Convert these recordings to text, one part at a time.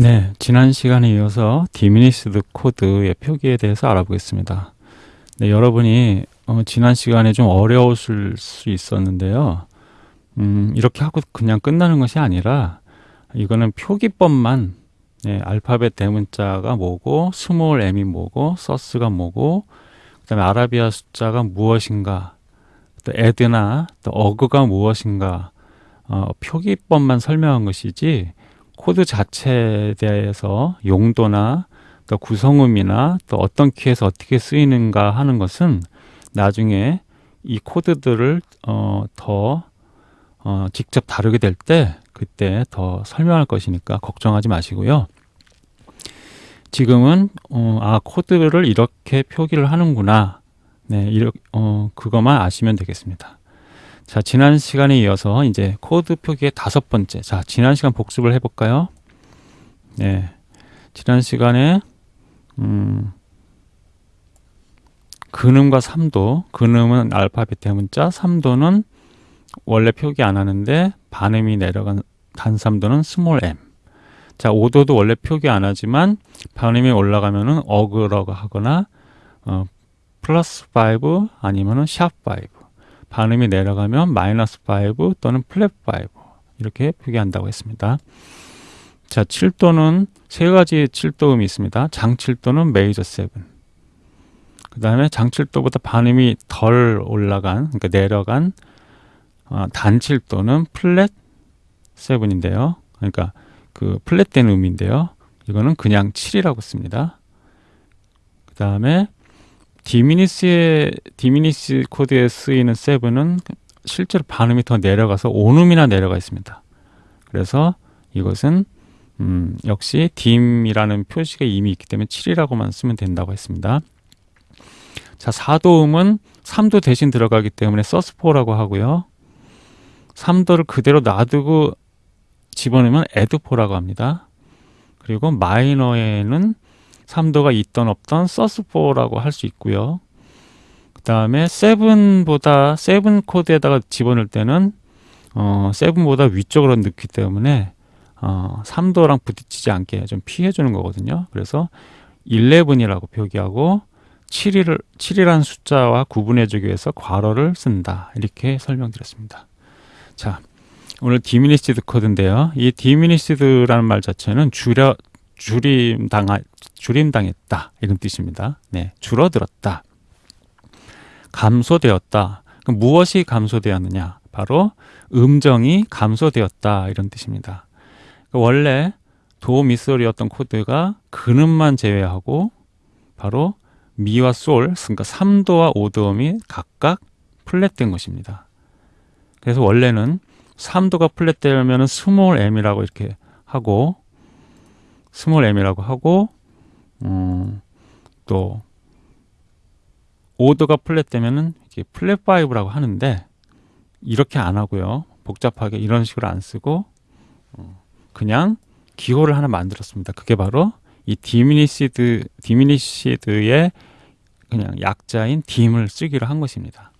네, 지난 시간에 이어서 diminished 코드의 표기에 대해서 알아보겠습니다. 네, 여러분이 어, 지난 시간에 좀 어려우실 수 있었는데요. 음, 이렇게 하고 그냥 끝나는 것이 아니라 이거는 표기법만 네, 알파벳 대문자가 뭐고 small m이 뭐고 sus가 뭐고 그다음에 아라비아 숫자가 무엇인가 또 add나 또 aug가 무엇인가 어, 표기법만 설명한 것이지 코드 자체에 대해서 용도나 또 구성음이나 또 어떤 키에서 어떻게 쓰이는가 하는 것은 나중에 이 코드들을 어, 더 어, 직접 다루게 될 때 그때 더 설명할 것이니까 걱정하지 마시고요. 지금은 어, 아 코드를 이렇게 표기를 하는구나. 네, 이렇게 어, 그것만 아시면 되겠습니다. 자, 지난 시간에 이어서 이제 코드 표기의 다섯 번째. 자, 지난 시간 복습을 해볼까요? 네. 지난 시간에, 음, 근음과 삼도, 근음은 알파벳 대문자, 삼도는 원래 표기 안 하는데 반음이 내려간 단삼도는 스몰 m. 자, 오도도 원래 표기 안 하지만 반음이 올라가면은 aug라고 하거나 어, 플러스 5 아니면은 sharp 5. 반음이 내려가면 마이너스 5 또는 플랫 5 이렇게 표기한다고 했습니다. 자, 7도는 세 가지의 7도음이 있습니다. 장 7도는 메이저 7. 그 다음에 장 7도보다 반음이 덜 올라간, 그러니까 내려간 어, 단 7도는 플랫 7인데요. 그러니까 그 플랫된 음인데요. 이거는 그냥 7이라고 씁니다. 그 다음에 diminished의 diminished 코드에 쓰이는 seven은 실제로 반음이 더 내려가서 온음이나 내려가 있습니다. 그래서 이것은 음, 역시 dim이라는 표시가 이미 있기 때문에 7이라고만 쓰면 된다고 했습니다. 자, 4도음은 3도 대신 들어가기 때문에 sus four라고 하고요. 3도를 그대로 놔두고 집어넣으면 에드포라고 합니다. 그리고 마이너에는 3도가 있던 없던 서스4라고 할 수 있고요. 그 다음에 7보다 7 코드에다가 집어넣을 때는 어, 7보다 위쪽으로 넣기 때문에 어, 3도랑 부딪히지 않게 좀 피해주는 거거든요. 그래서 11이라고 표기하고 7을, 7이라는 숫자와 구분해주기 위해서 괄호를 쓴다. 이렇게 설명드렸습니다. 자, 오늘 diminished 코드인데요. 이 diminished라는 말 자체는 줄여, 줄임 당하, 줄임 당했다. 이런 뜻입니다. 네, 줄어들었다. 감소되었다. 그럼 무엇이 감소되었느냐? 바로 음정이 감소되었다. 이런 뜻입니다. 그러니까 원래 도, 미, 솔이었던 코드가 근음만 제외하고 바로 미와 솔, 그러니까 3도와 5도음이 각각 플랫된 것입니다. 그래서 원래는 3도가 플랫되면 small m이라고 이렇게 하고 small m이라고 하고 음, 또 5도가 플랫 되면은 이게 플랫 5라고 하는데 이렇게 안 하고요. 복잡하게 이런 식으로 안 쓰고 어, 그냥 기호를 하나 만들었습니다. 그게 바로 이 diminished diminished의 그냥 약자인 dim을 쓰기로 한 것입니다.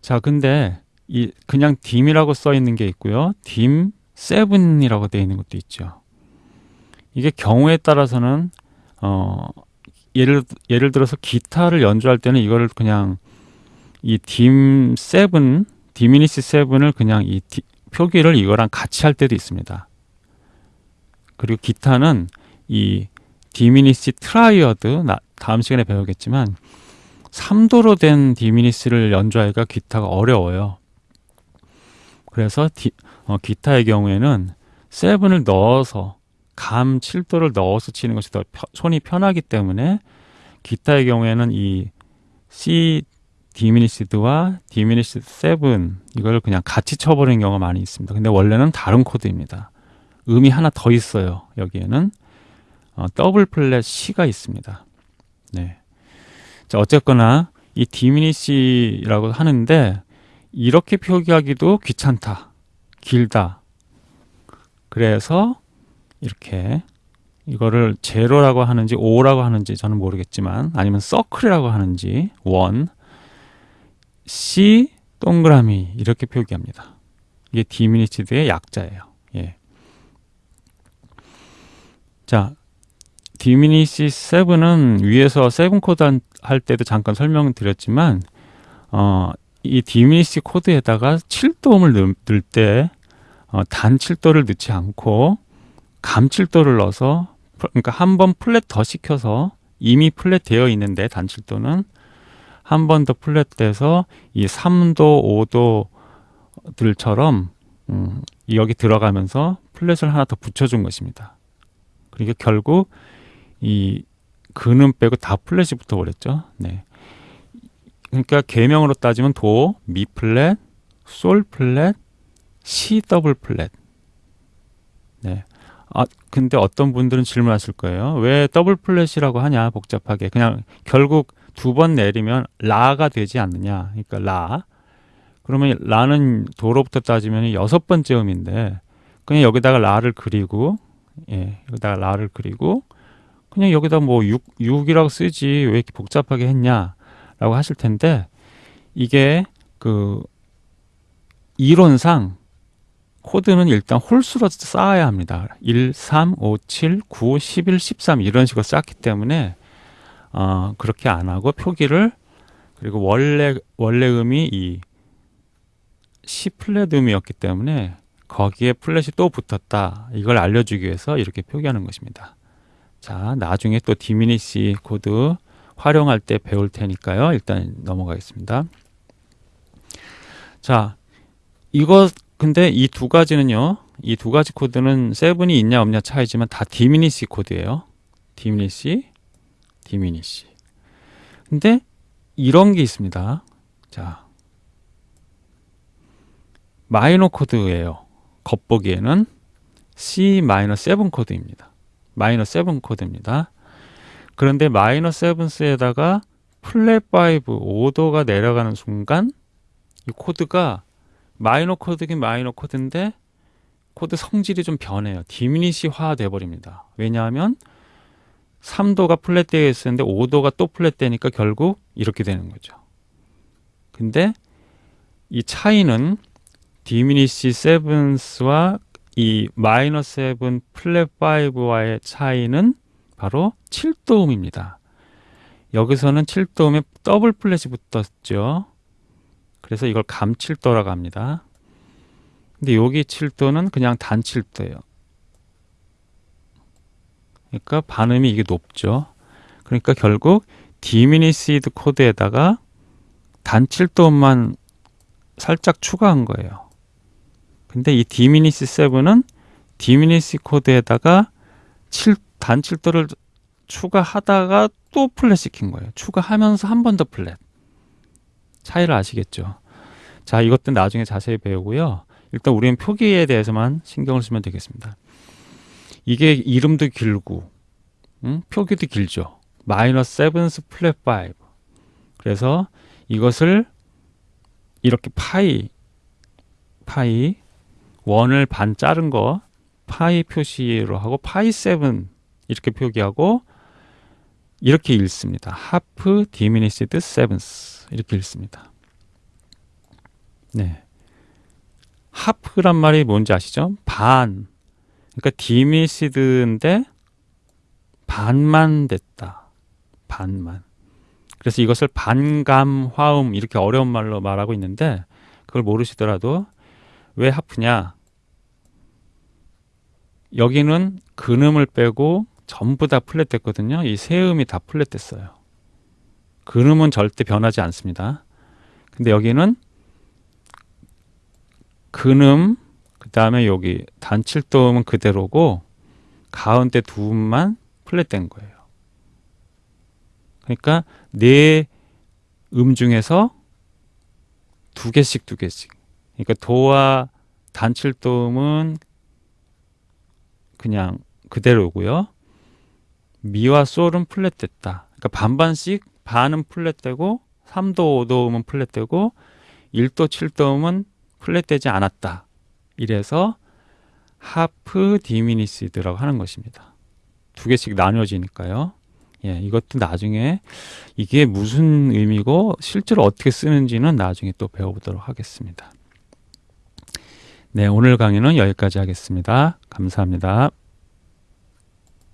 자, 근데 이 그냥 dim이라고 써 있는 게 있고요. dim 7이라고 되어 있는 것도 있죠. 이게 경우에 따라서는 어 예를 예를 들어서 기타를 연주할 때는 이거를 그냥 이 dim seven diminish seven을 그냥 이 디, 표기를 이거랑 같이 할 때도 있습니다. 그리고 기타는 이 diminish triad 다음 시간에 배우겠지만 3도로 된 diminish를 연주하기가 기타가 어려워요. 그래서 디, 어, 기타의 경우에는 seven을 넣어서 감 7도를 넣어서 치는 것이 더 펴, 손이 편하기 때문에 기타의 경우에는 이 C diminished와 diminished 7 이걸 그냥 같이 쳐버리는 경우가 많이 있습니다. 근데 원래는 다른 코드입니다. 음이 하나 더 있어요. 여기에는 어, 더블 플랫 시가 있습니다. 네. 자, 어쨌거나 이 diminish라고 하는데 이렇게 표기하기도 귀찮다. 길다. 그래서 이렇게 이거를 제로라고 하는지 오라고 하는지 저는 모르겠지만 아니면 서클이라고 하는지 원 C 동그라미 이렇게 표기합니다. 이게 diminished의 약자예요. 예. 자, diminish 7은 위에서 7 코드 할 때도 잠깐 설명드렸지만 어, 이 diminish 코드에다가 7도음을 넣을 때 어, 단 7도를 넣지 않고 감 7도를 넣어서 그러니까 한 번 플랫 더 시켜서 이미 플랫 되어 있는데 단 7도는 한 번 더 플랫 돼서 이 3도, 5도들처럼 음, 여기 들어가면서 플랫을 하나 더 붙여준 것입니다. 그러니까 결국 이 근음 빼고 다 플랫이 붙어버렸죠. 네. 그러니까 계명으로 따지면 도, 미 플랫, 솔 플랫, 시 더블 플랫. 네. 아, 근데 어떤 분들은 질문하실 거예요. 왜 더블 플랫이라고 하냐, 복잡하게. 그냥 결국 두 번 내리면 라가 되지 않느냐. 그러니까 라. 그러면 라는 도로부터 따지면 여섯 번째 음인데 그냥 여기다가 라를 그리고 예, 여기다가 라를 그리고 그냥 여기다 뭐 6, 6이라고 쓰지 왜 이렇게 복잡하게 했냐 라고 하실 텐데 이게 그 이론상 코드는 일단 홀수로 쌓아야 합니다. 1, 3, 5, 7, 9, 11, 13 이런 식으로 쌓기 때문에 어, 그렇게 안 하고 표기를 그리고 원래 원래 음이 이 C 플랫 음이었기 때문에 거기에 플랫이 또 붙었다. 이걸 알려주기 위해서 이렇게 표기하는 것입니다. 자, 나중에 또 diminish 코드 활용할 때 배울 테니까요. 일단 넘어가겠습니다. 자, 이거 근데 이 두 가지는요. 이 두 가지 코드는 seven이 있냐 없냐 차이지만 다 diminish 코드예요. diminish, diminish. 근데 이런 게 있습니다. 자, 마이너 코드예요. 겉보기에는 C 마이너 7 코드입니다. 마이너 7 코드입니다. 그런데 마이너 7th에다가 플랫 5 5도가 내려가는 순간 이 코드가 마이너 코드긴 마이너 코드인데 코드 성질이 좀 변해요. diminish화 돼 버립니다. 왜냐하면 3도가 플랫되어 있었는데 5도가 또 플랫되니까 결국 이렇게 되는 거죠. 근데 이 차이는 diminish seventh와 이 마이너 seven 플랫 5와의 차이는 바로 7도음입니다. 여기서는 7도음에 더블 플랫이 붙었죠. 그래서 이걸 감7도라고 합니다. 근데 여기 7도는 그냥 단 7도예요. 그러니까 반음이 이게 높죠. 그러니까 결국 diminished 코드에다가 단 7도음만 살짝 추가한 거예요. 근데 이 diminish 7은 diminish 코드에다가 7, 단 7도를 추가하다가 또 플랫 시킨 거예요. 추가하면서 한 번 더 플랫. 차이를 아시겠죠? 자, 이것도 나중에 자세히 배우고요. 일단 우리는 표기에 대해서만 신경을 쓰면 되겠습니다. 이게 이름도 길고, 응? 표기도 길죠. 마이너 seventh 플랫 5. 그래서 이것을 이렇게 파이, 파이, 원을 반 자른 거 파이 표시로 하고 파이 seven 이렇게 표기하고 이렇게 읽습니다. half diminished seventh 이렇게 읽습니다. 네. half란 말이 뭔지 아시죠? 반. 그러니까 diminished인데 반만 됐다. 반만. 그래서 이것을 반감 화음 이렇게 어려운 말로 말하고 있는데 그걸 모르시더라도 왜 half냐? 여기는 근음을 빼고 전부 다 플랫됐거든요. 이 세 음이 다 플랫됐어요. 근음은 절대 변하지 않습니다. 근데 여기는 근음, 그 다음에 여기 단칠도음은 그대로고 가운데 두 음만 플랫된 거예요. 그러니까 네 음 중에서 두 개씩 두 개씩. 그러니까 도와 단칠도음은 그냥 그대로고요. 미와 솔은 플랫됐다. 그러니까 반반씩 반은 플랫되고 3도, 5도음은 플랫되고 1도, 7도음은 플랫되지 않았다. 이래서 하프 디미니시드라고 하는 것입니다. 두 개씩 나뉘어지니까요. 예, 이것도 나중에 이게 무슨 의미고 실제로 어떻게 쓰는지는 나중에 또 배워보도록 하겠습니다. 네, 오늘 강의는 여기까지 하겠습니다. 감사합니다.